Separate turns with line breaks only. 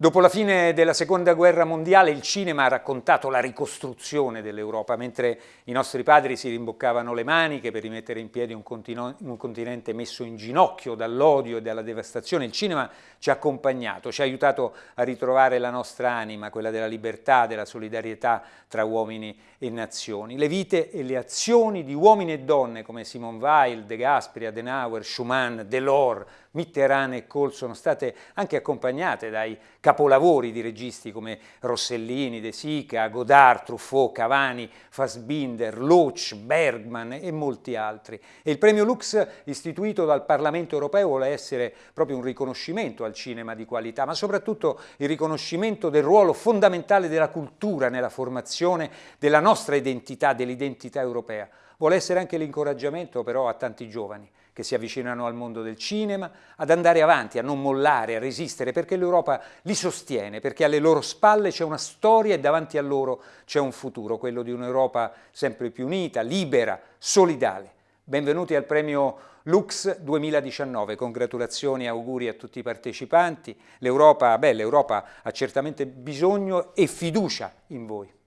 Dopo la fine della seconda guerra mondiale il cinema ha raccontato la ricostruzione dell'Europa, mentre i nostri padri si rimboccavano le maniche per rimettere in piedi un, un continente messo in ginocchio dall'odio e dalla devastazione. Il cinema ci ha accompagnato, ci ha aiutato a ritrovare la nostra anima, quella della libertà, della solidarietà tra uomini e nazioni. Le vite e le azioni di uomini e donne come Simone Weil, De Gasperi, Adenauer, Schumann, Delors, Mitterrand e Kohl sono state anche accompagnate dai capolavori di registi come Rossellini, De Sica, Godard, Truffaut, Cavani, Fassbinder, Loach, Bergman e molti altri. E il premio Lux istituito dal Parlamento europeo vuole essere proprio un riconoscimento al cinema di qualità, ma soprattutto il riconoscimento del ruolo fondamentale della cultura nella formazione della nostra identità, dell'identità europea. Vuole essere anche l'incoraggiamento però a tanti giovani che si avvicinano al mondo del cinema, ad andare avanti, a non mollare, a resistere, perché l'Europa li sostiene, perché alle loro spalle c'è una storia e davanti a loro c'è un futuro, quello di un'Europa sempre più unita, libera, solidale. Benvenuti al premio Lux 2019, congratulazioni e auguri a tutti i partecipanti. L'Europa ha certamente bisogno e fiducia in voi.